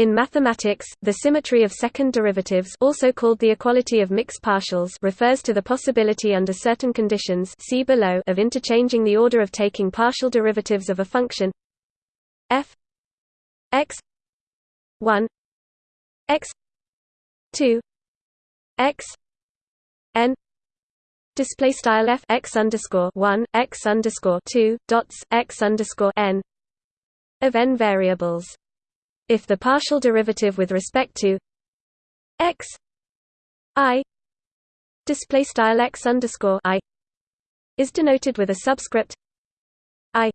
In mathematics, the symmetry of second derivatives also called the equality of mixed partials refers to the possibility under certain conditions see below of interchanging the order of taking partial derivatives of a function f x 1 x 2 x n display style f x underscore 1 x underscore 2 dots x underscore n of n variables if the partial derivative with respect to x i display style x underscore i is denoted with a subscript i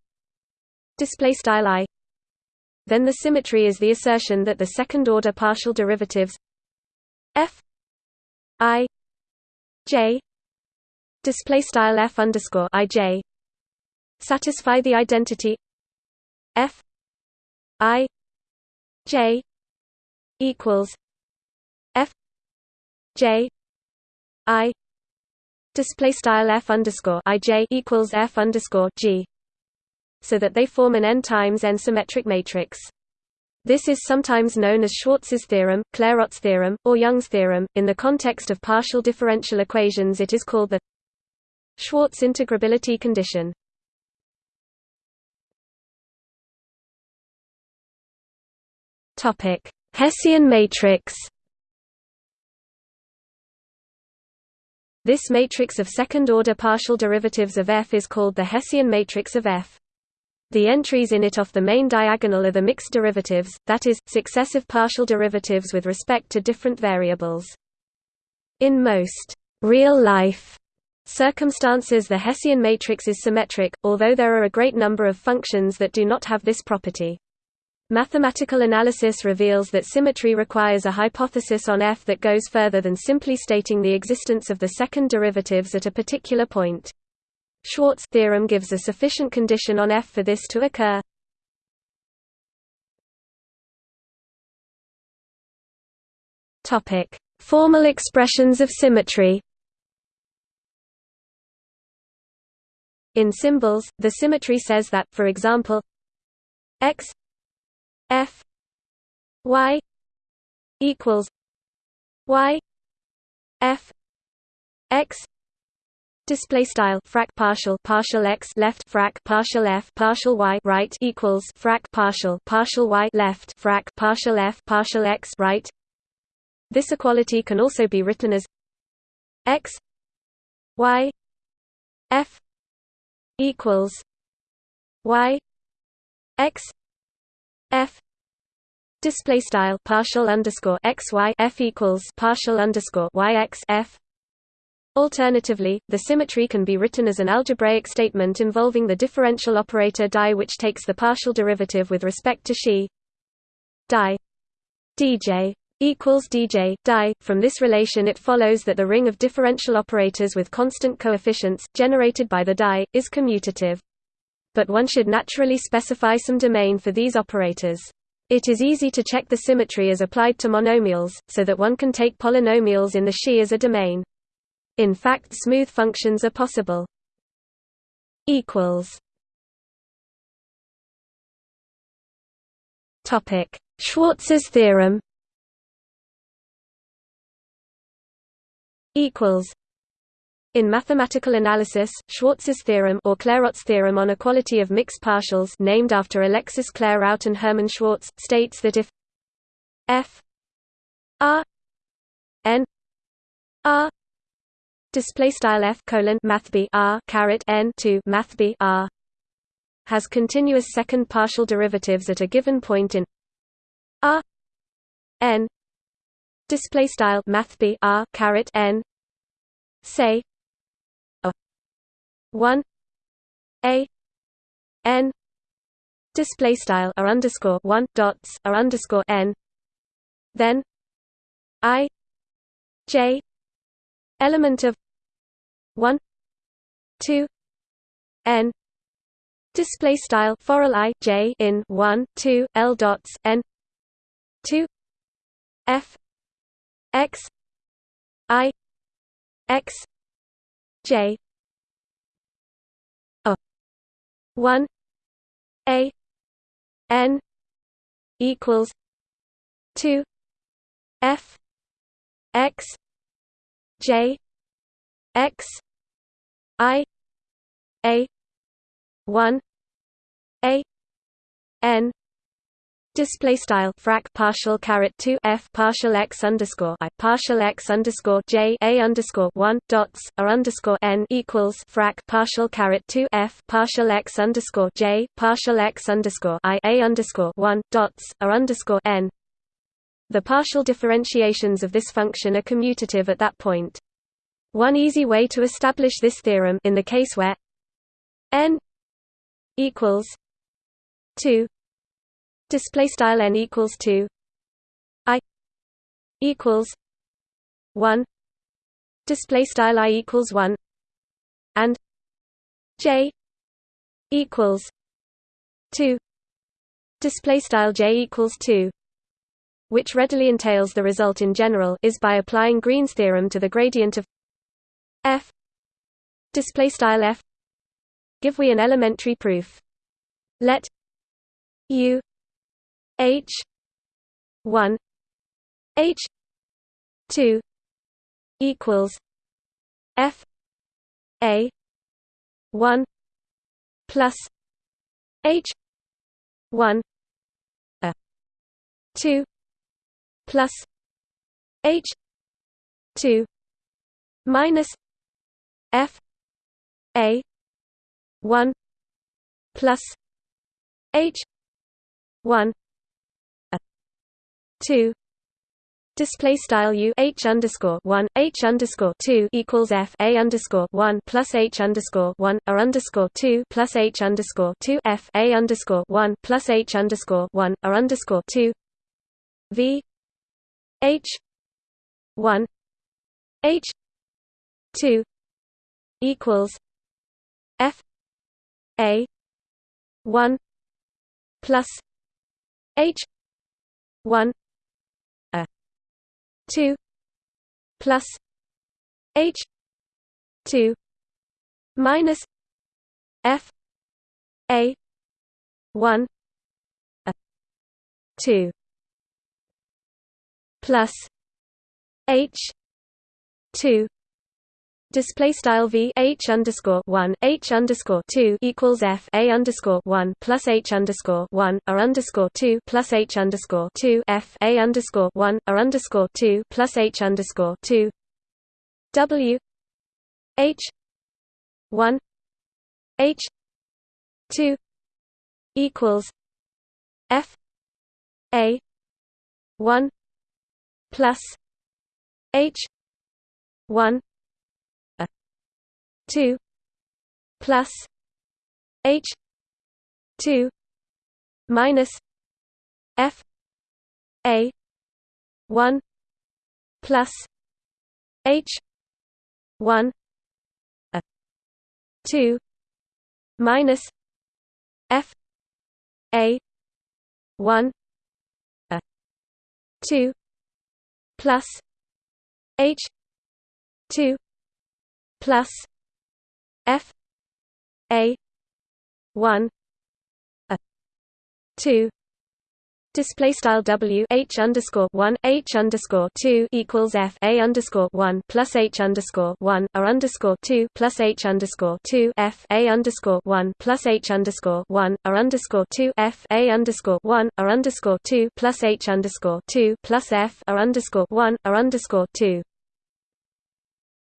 display style i then the symmetry is the assertion that the second order partial derivatives f i j display style f underscore i j satisfy the identity f i J equals F J I display style F underscore I J equals F underscore G so that they form an n times n symmetric matrix. This is sometimes known as Schwarz's theorem, Clairaut's theorem, or Young's theorem. In the context of partial differential equations, it is called the Schwarz integrability condition. Topic: Hessian matrix. This matrix of second-order partial derivatives of F is called the Hessian matrix of F. The entries in it off the main diagonal are the mixed derivatives, that is, successive partial derivatives with respect to different variables. In most real-life circumstances the Hessian matrix is symmetric, although there are a great number of functions that do not have this property. Mathematical analysis reveals that symmetry requires a hypothesis on F that goes further than simply stating the existence of the second derivatives at a particular point. Schwarz theorem gives a sufficient condition on F for this to occur. Topic: Formal expressions of symmetry. In symbols, the symmetry says that, for example, x F Y equals Y F X Display style frac partial partial x left frac partial f partial y right equals frac partial partial y left frac partial f partial x right. This equality can also be written as x y f equals y x f display style partial underscore x y f equals partial underscore y x f Alternatively, the symmetry can be written as an algebraic statement involving the differential operator die which takes the partial derivative with respect to xi die dj equals dj die. From this relation it follows that the ring of differential operators with constant coefficients, generated by the die, is commutative but one should naturally specify some domain for these operators. It is easy to check the symmetry as applied to monomials, so that one can take polynomials in the Xi as a domain. In fact smooth functions are possible. Schwarz's theorem equals in mathematical analysis, Schwarz's theorem or Clairaut's theorem on equality of mixed partials named after Alexis Clairaut and Hermann Schwarz, states that if f r n r display style f colon math r caret n to math b r has continuous second partial derivatives at a given point in r n display style math b r caret n say 1 a n display style r underscore 1 dots r underscore n then i j element of 1 2 n display style for i j in 1 2 l dots n 2 f x i x j one A N equals two F X J X I A one A N Display style frac partial caret two f partial x underscore i partial x underscore j a underscore one dots r underscore n equals frac partial caret two f partial x underscore j partial x underscore i a underscore one dots r underscore n. The partial differentiations of this function are commutative at that point. One easy way to establish this theorem in the case where n equals two display style n equals 2 i equals 1 display style i equals 1 and j equals 2 display style j equals 2 which readily entails the result in general is by applying Green's theorem to the gradient of f display style f give we an elementary proof. Let u H one H two equals F A one plus H one A two plus H two minus F A one plus H one two. Display style u h underscore one h underscore two equals f a underscore one plus h underscore one r underscore two plus h underscore two f a underscore one plus h underscore one r underscore two. V h one h two equals f a one plus h one 2 plus h 2 minus f a 1 a 2 plus h 2 Display style v h underscore one h underscore two equals f a underscore one plus h underscore one r underscore two plus h underscore two f a underscore one r underscore two plus h underscore two. W h one h two equals f a one plus h one 2 plus h 2 minus f a 1 plus h 1 a 2 minus f a 1 a 2 plus h 2 plus F A one A two Display style W H underscore one H underscore two equals F A underscore one plus H underscore one R underscore two plus H underscore two F A underscore one plus H underscore one R underscore two F A underscore one R underscore two plus H underscore two plus F R underscore one R underscore two.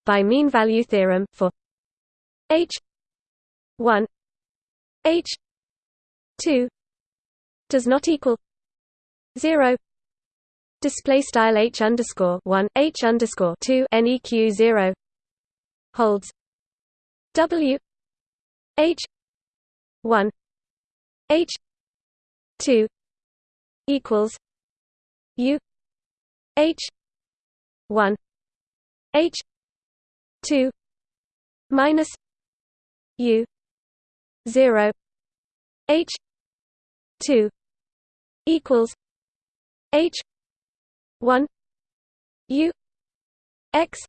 By mean value theorem for H one H two does not equal zero. Display style H underscore one H underscore two NEQ zero holds W H one H two equals U H one H two minus U zero H two equals H one U X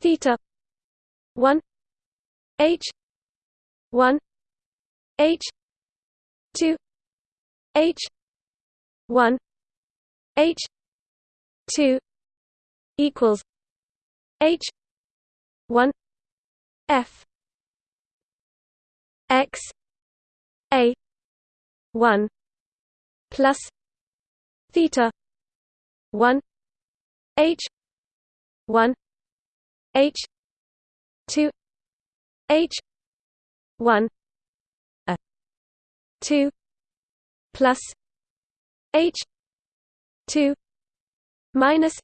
theta one H one H two H one H two equals H one F X A one plus theta one H one H two H one a two plus H two minus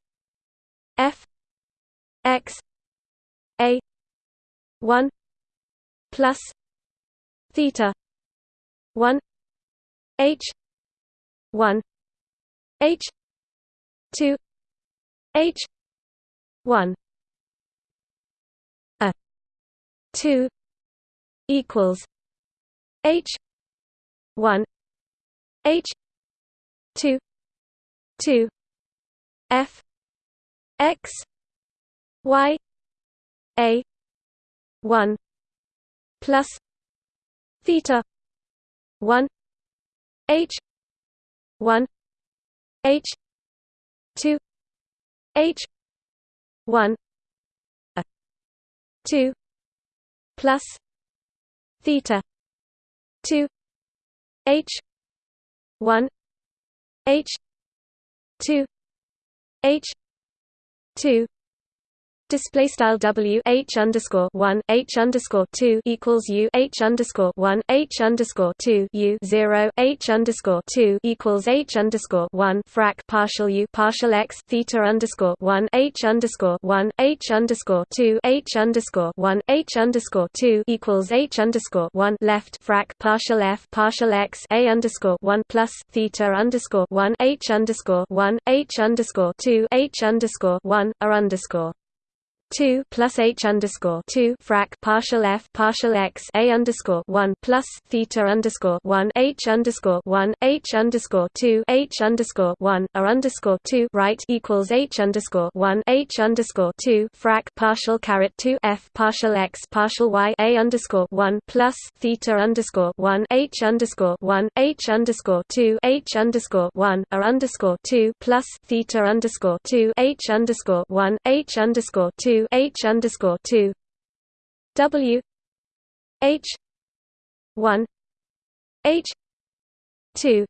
F X A one plus theta one H one H two H one a two equals H one H two two F X Y A one plus theta one H one H two H one a two plus theta two H one H two H two Display style W H underscore one H underscore two equals U H underscore one H underscore two U zero H underscore two equals H underscore one frac partial U partial X theta underscore one H underscore one H underscore two H underscore one H underscore two equals H underscore one left frac partial F partial X A underscore one plus theta underscore one H underscore one H underscore two H underscore one R underscore 2 plus h underscore 2 frac partial f partial x a underscore 1 plus theta underscore 1 h underscore 1 h underscore 2 h underscore 1 r underscore 2 right equals h underscore 1 h underscore 2 frac partial caret 2 f partial x partial y a underscore 1 plus theta underscore 1 h underscore 1 h underscore 2 h underscore 1 r underscore 2 plus theta underscore 2 h underscore 1 h underscore 2 H underscore two. W. H. one. H. two.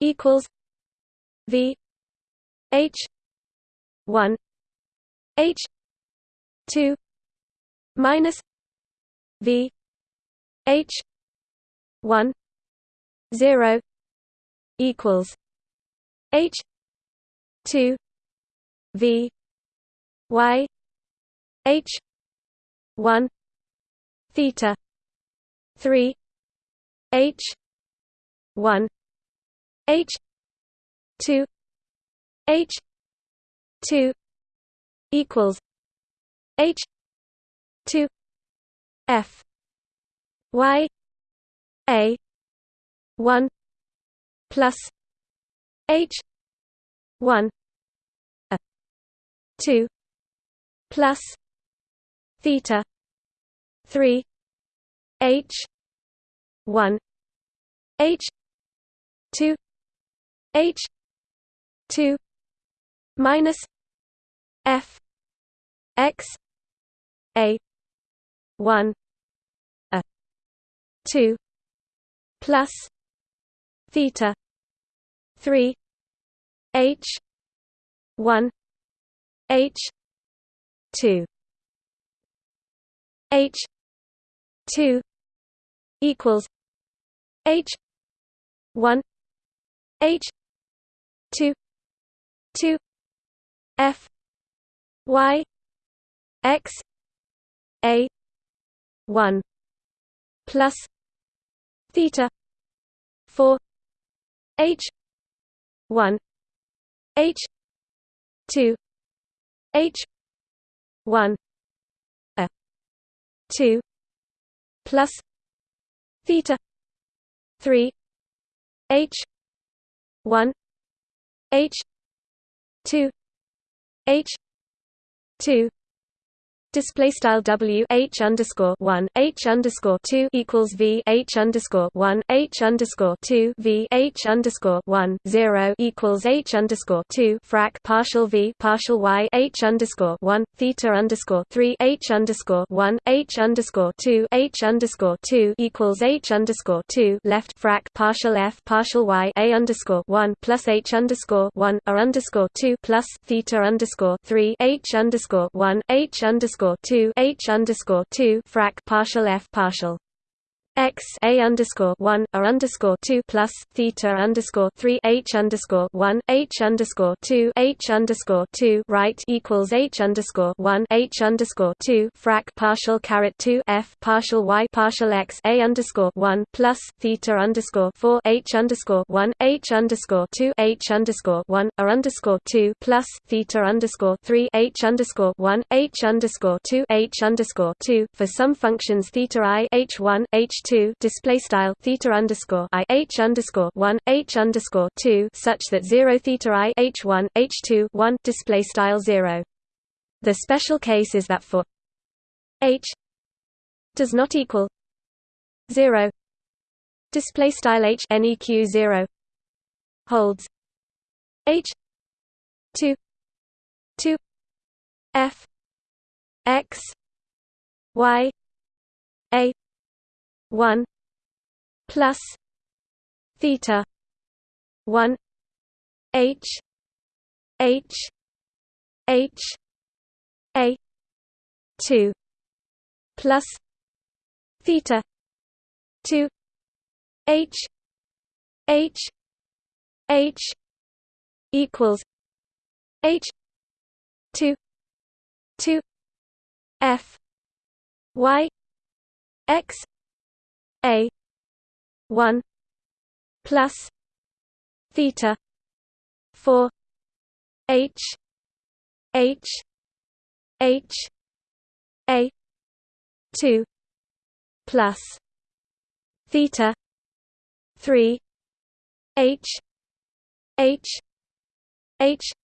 Equals V. H. one. H. two. Minus V. H. one. Zero. Equals H. two. V. Y H one theta three H one H two H two equals H two F Y A one plus H one A two plus theta 3 h 1 h 2 h 2 minus f x a 1 a 2 plus theta 3 h 1 h 2 H two equals H one H two two F Y X A one plus theta four H one H two H one two plus theta three H one H two H two display style w h underscore one h underscore two equals v h underscore one h underscore two v h underscore one zero equals h underscore two frac partial v partial y h underscore one theta underscore three h underscore one h underscore two h underscore two equals h underscore two left frac partial f partial y a underscore one plus h underscore one r underscore two plus theta underscore three h underscore one h underscore underscore two H underscore two frac partial F partial x a underscore one a underscore two plus theta underscore three h underscore one h underscore two h underscore two right equals h underscore one h underscore two frac partial caret two f partial y partial x a underscore one plus theta underscore four h underscore one h underscore two h underscore one a underscore two plus theta underscore three h underscore one h underscore two h underscore two for some functions theta i h one h two display style theta underscore i h underscore one h underscore two such that zero theta i h one h two one display style zero. The special case is that for h does not equal zero display style h neq zero holds h two two f x y a 1 plus theta 1 h h h a 2 plus theta 2 h h h equals h 2 2 f y x a 1 plus theta 4 h h h a 2 plus theta 3 h h h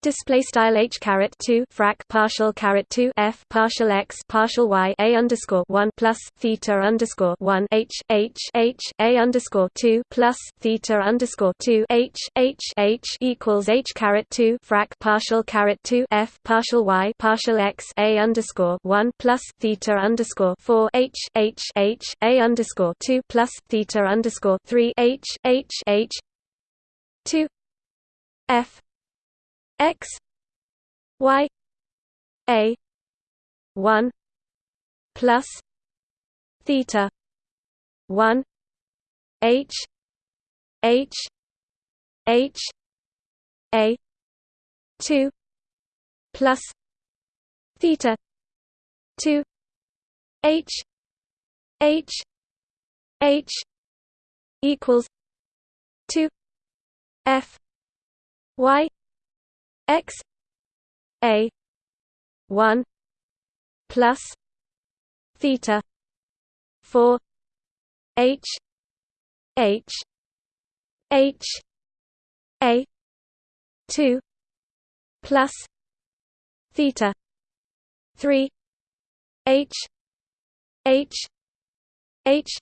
Display style h caret two frac partial caret two f partial x partial y a underscore one plus theta underscore one h h h a underscore two plus theta underscore two h h h equals h caret two frac partial caret two f partial y partial x a underscore one plus theta underscore four h h h a underscore two plus theta underscore three h h h two f x y a 1 plus theta 1 h h h a 2 plus theta 2 h h h equals 2 f y x a 1 plus theta 4 h h h a 2 plus theta 3 h h h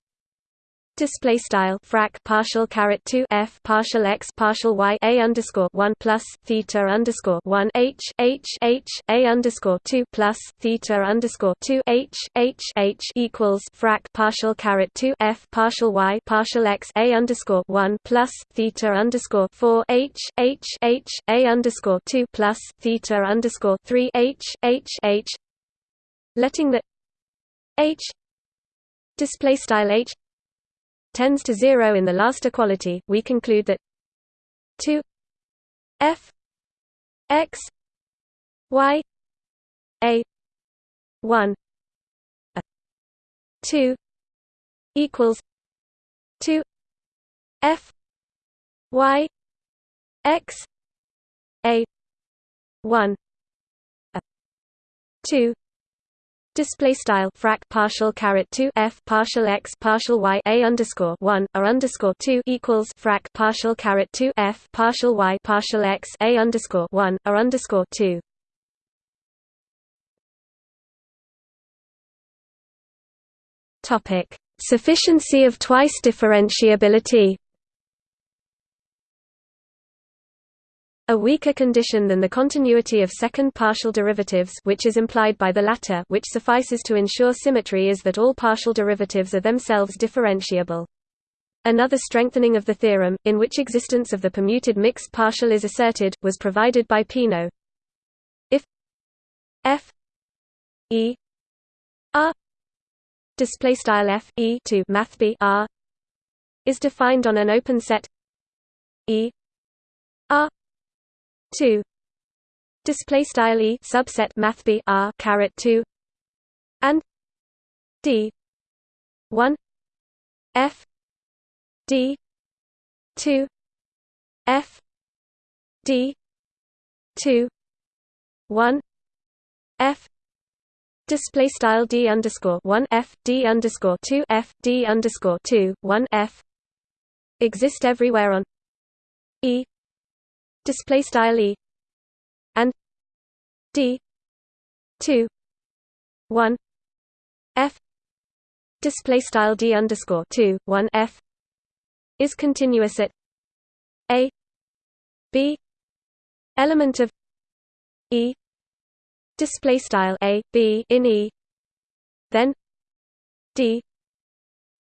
Display style frac partial caret two f partial x partial y a underscore one plus theta underscore one h h h a underscore two plus theta underscore two h h h equals frac partial caret two f partial y partial x a underscore one plus theta underscore four h h h a underscore two plus theta underscore three h h h. Letting the h. Display style h tends to zero in the last equality, we conclude that 2 f x y a 1 a 2 equals 2 f y x a 1 a 2 display style frac partial caret 2 f partial x partial y a underscore 1 r underscore 2 equals frac partial carrot 2 f partial y partial x a underscore 1 r underscore 2 topic. Sufficiency of twice differentiability. A weaker condition than the continuity of second partial derivatives which is implied by the latter which suffices to ensure symmetry is that all partial derivatives are themselves differentiable. Another strengthening of the theorem, in which existence of the permuted mixed partial is asserted, was provided by Peano. If f e r display style f e to math b r is defined on an open set e r 2 display style e subset math b r caret 2 and d. 1 f. D. 2 f. D. 2 1 f. Display style d underscore 1 f d underscore 2 f d underscore 2 1 f. Exist everywhere on e display style e and d 2 1 f display style d underscore 2 1 f is continuous at a b element of e display style a b in e then d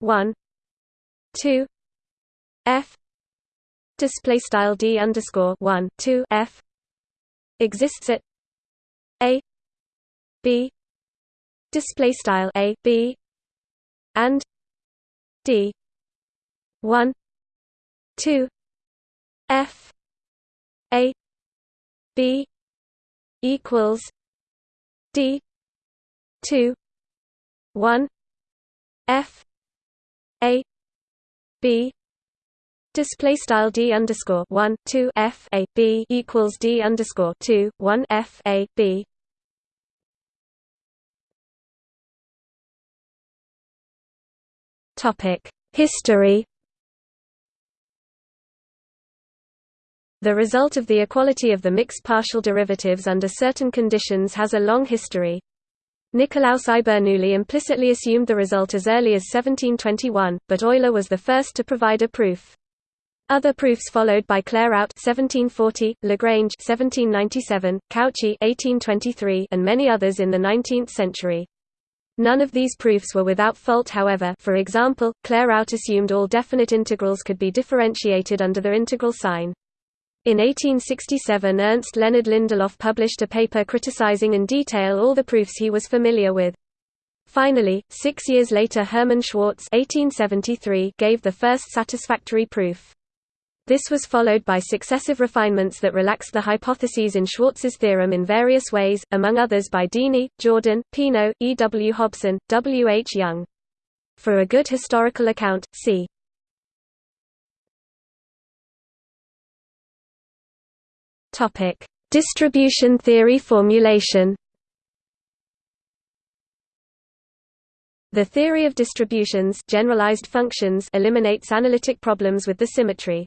1 2 f display style d underscore one two f exists at a b display style a b and d one two f a b equals d two one f a b Display style d underscore one two f a b equals d underscore two one f a b. Topic History. The result of the equality of the mixed partial derivatives under certain conditions has a long history. Nicolaus I Bernoulli implicitly assumed the result as early as 1721, but Euler was the first to provide a proof. Other proofs followed by Clairaut (1740), Lagrange (1797), Cauchy (1823), and many others in the 19th century. None of these proofs were without fault however for example, Clairaut assumed all definite integrals could be differentiated under their integral sign. In 1867 Ernst Leonard Lindelöf published a paper criticizing in detail all the proofs he was familiar with. Finally, six years later Hermann Schwarz 1873 gave the first satisfactory proof. This was followed by successive refinements that relaxed the hypotheses in Schwarz's theorem in various ways, among others by Dini, Jordan, Peano, E. W. Hobson, W. H. Young. For a good historical account, see Topic: Distribution theory formulation. The theory of distributions generalized functions eliminates analytic problems with the symmetry.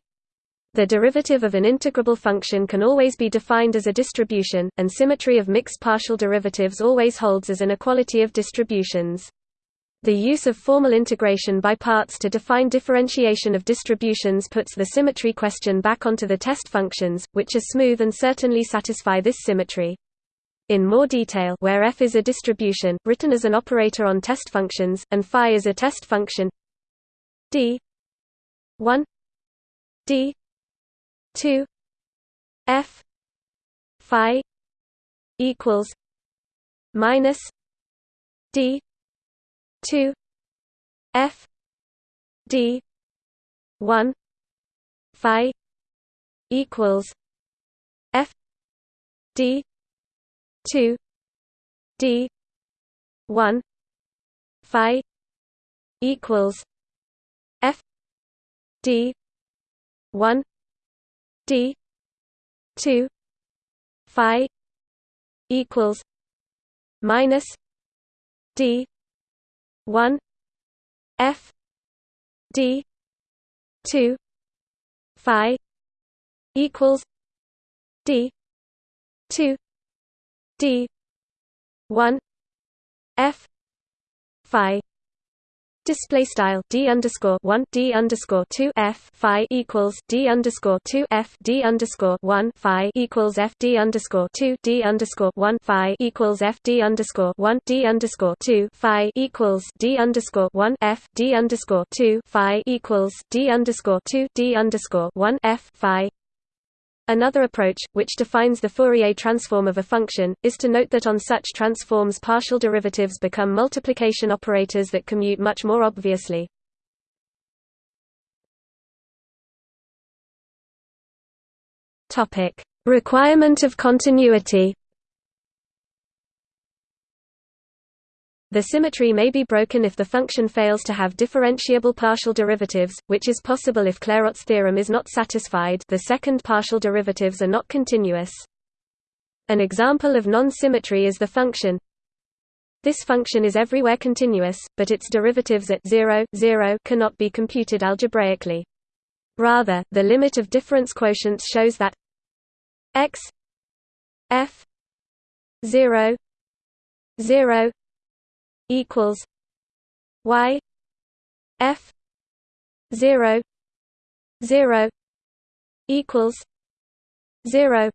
The derivative of an integrable function can always be defined as a distribution, and symmetry of mixed partial derivatives always holds as an equality of distributions. The use of formal integration by parts to define differentiation of distributions puts the symmetry question back onto the test functions, which are smooth and certainly satisfy this symmetry. In more detail where f is a distribution, written as an operator on test functions, and phi is a test function d 1 d 2 f phi equals minus d 2 f d 1 phi equals f d 2 d 1 phi equals f d 1 d 2 phi equals minus d 1 f d 2 phi equals d 2 d 1 f phi display style d underscore one d underscore two f phi equals d underscore two f d underscore one phi equals f d underscore two d underscore one phi equals f d underscore one d underscore two phi equals d underscore one f d underscore two phi equals d underscore two d underscore one f phi Another approach, which defines the Fourier transform of a function, is to note that on such transforms partial derivatives become multiplication operators that commute much more obviously. Requirement of continuity The symmetry may be broken if the function fails to have differentiable partial derivatives, which is possible if Clairaut's theorem is not satisfied the second partial derivatives are not continuous. An example of non-symmetry is the function This function is everywhere continuous, but its derivatives at 0, 0 cannot be computed algebraically. Rather, the limit of difference quotients shows that x f 0 0 equals y f 0 0 equals 0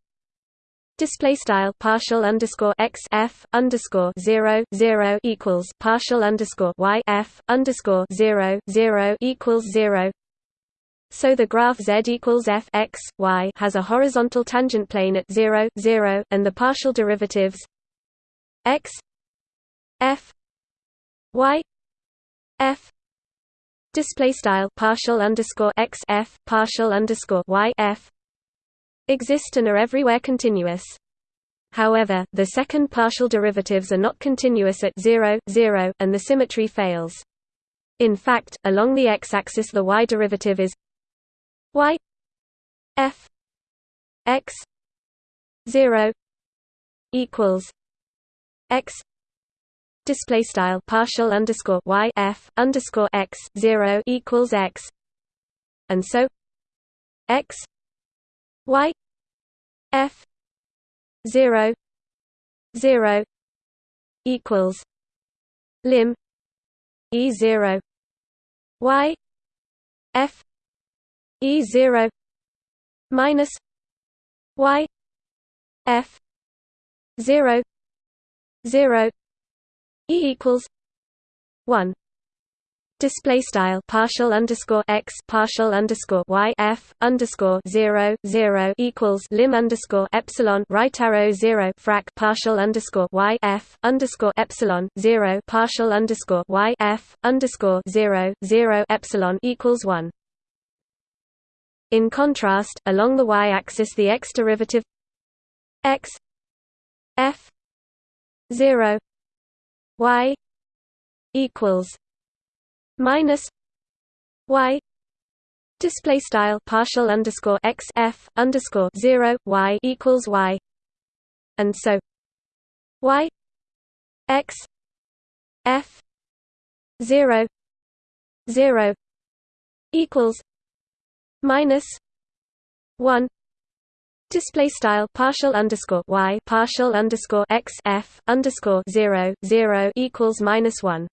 Display style partial underscore x f underscore zero zero equals partial underscore y f underscore zero zero equals zero. So the graph z equals f x y has a horizontal tangent plane at zero zero, and the partial derivatives x f y f display style partial underscore x f partial underscore y f exist and are everywhere continuous. However, the second partial derivatives are not continuous at 0, 0, and the symmetry fails. In fact, along the x-axis the y derivative is y f x 0 equals x display style partial underscore y f underscore x zero equals x, and so x y f zero zero equals lim e zero y f e zero minus y f zero zero E equals one display style partial underscore x partial underscore y f underscore zero zero equals lim underscore epsilon right arrow zero frac partial underscore y f underscore epsilon zero partial underscore y f underscore zero zero epsilon equals one. In contrast, along the y-axis, the x derivative x f zero y equals minus y display style partial underscore x f underscore zero y equals y. And so y x f zero zero equals minus one Display style partial underscore y partial underscore x f underscore zero zero equals minus one.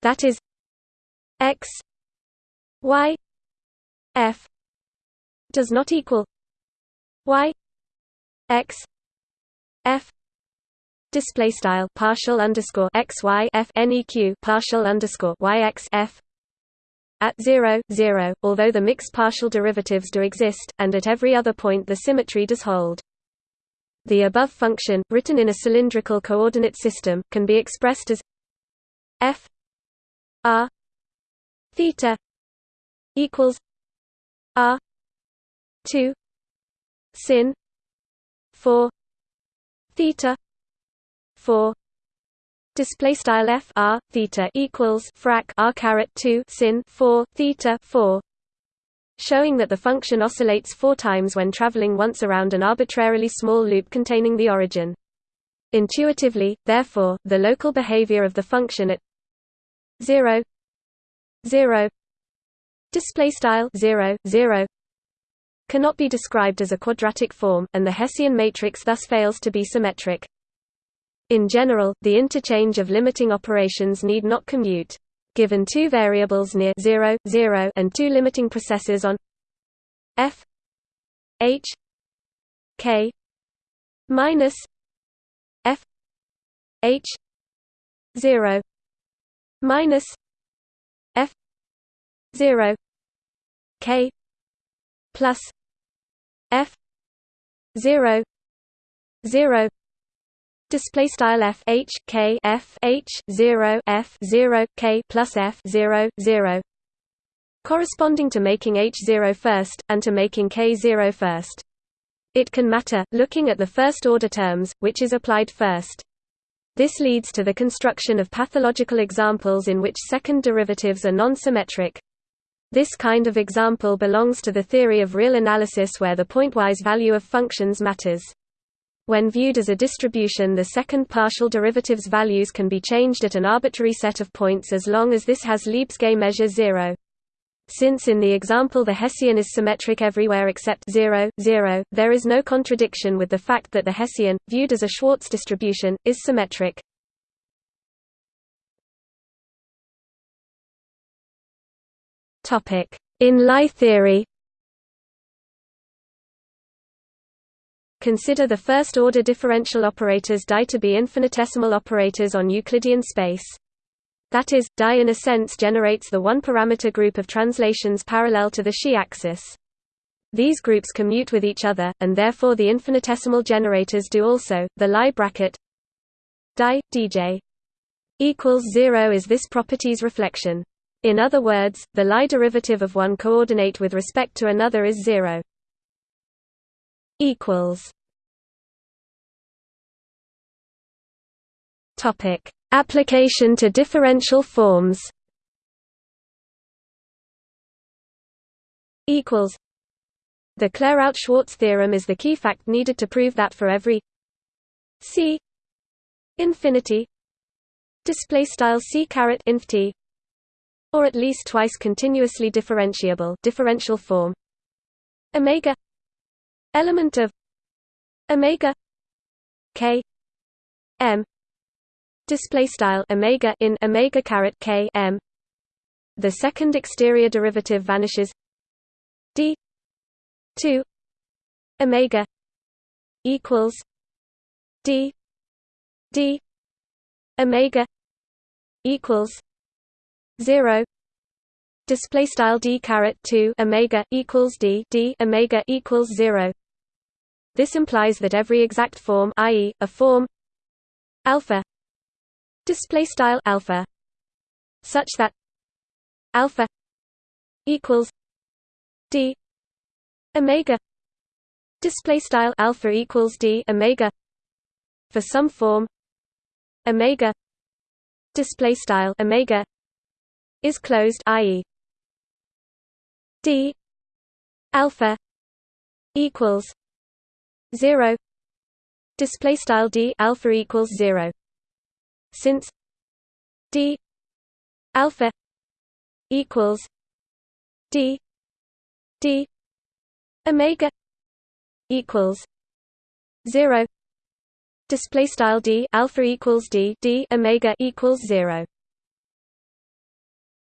That is x y f does not equal y x f display style partial underscore x y f neq partial underscore y x f at 0, 0, although the mixed partial derivatives do exist, and at every other point the symmetry does hold. The above function, written in a cylindrical coordinate system, can be expressed as f r theta equals r 2 sin 4 theta 4 display style f r theta equals frac r caret 2 sin 4 theta 4 showing that the function oscillates four times when traveling once around an arbitrarily small loop containing the origin. Intuitively therefore the local behavior of the function at 0 0 display style 0 0 cannot be described as a quadratic form and the hessian matrix thus fails to be symmetric in general, the interchange of limiting operations need not commute. given two variables near 0, 0 and two limiting processes on f h k minus f h 0 minus f 0 k plus f 0 0 display style f h k f h 0 f 0 k plus f 0 0 corresponding to making h 0 first and to making k 0 first it can matter looking at the first order terms which is applied first this leads to the construction of pathological examples in which second derivatives are non-symmetric. This kind of example belongs to the theory of real analysis where the pointwise value of functions matters. When viewed as a distribution the second partial derivative's values can be changed at an arbitrary set of points as long as this has Lebesgue measure 0. Since in the example the Hessian is symmetric everywhere except 0, 0, there is no contradiction with the fact that the Hessian, viewed as a Schwartz distribution, is symmetric. In Lie theory Consider the first-order differential operators die to be infinitesimal operators on Euclidean space. That is, die in a sense generates the one-parameter group of translations parallel to the Xi axis. These groups commute with each other, and therefore the infinitesimal generators do also. The Lie bracket die dj equals zero is this property's reflection. In other words, the Lie derivative of one coordinate with respect to another is zero equals. Topic. Application to differential forms. Equals. The Clairaut-Schwarz theorem is the key fact needed to prove that for every c infinity display style c caret inf t or at least twice continuously differentiable differential form omega element of omega k m display style omega in omega caret k m. The second exterior derivative vanishes. D 2 omega equals d d omega equals 0 display style d caret 2 omega equals d d omega equals 0 this implies that every exact form i.e., a form alpha display style alpha such that alpha equals d omega display style alpha equals d omega for some form omega display style omega is closed i.e. d alpha equals 0 display style d alpha equals 0 since d alpha equals d d omega equals 0 display style d alpha equals d d omega equals 0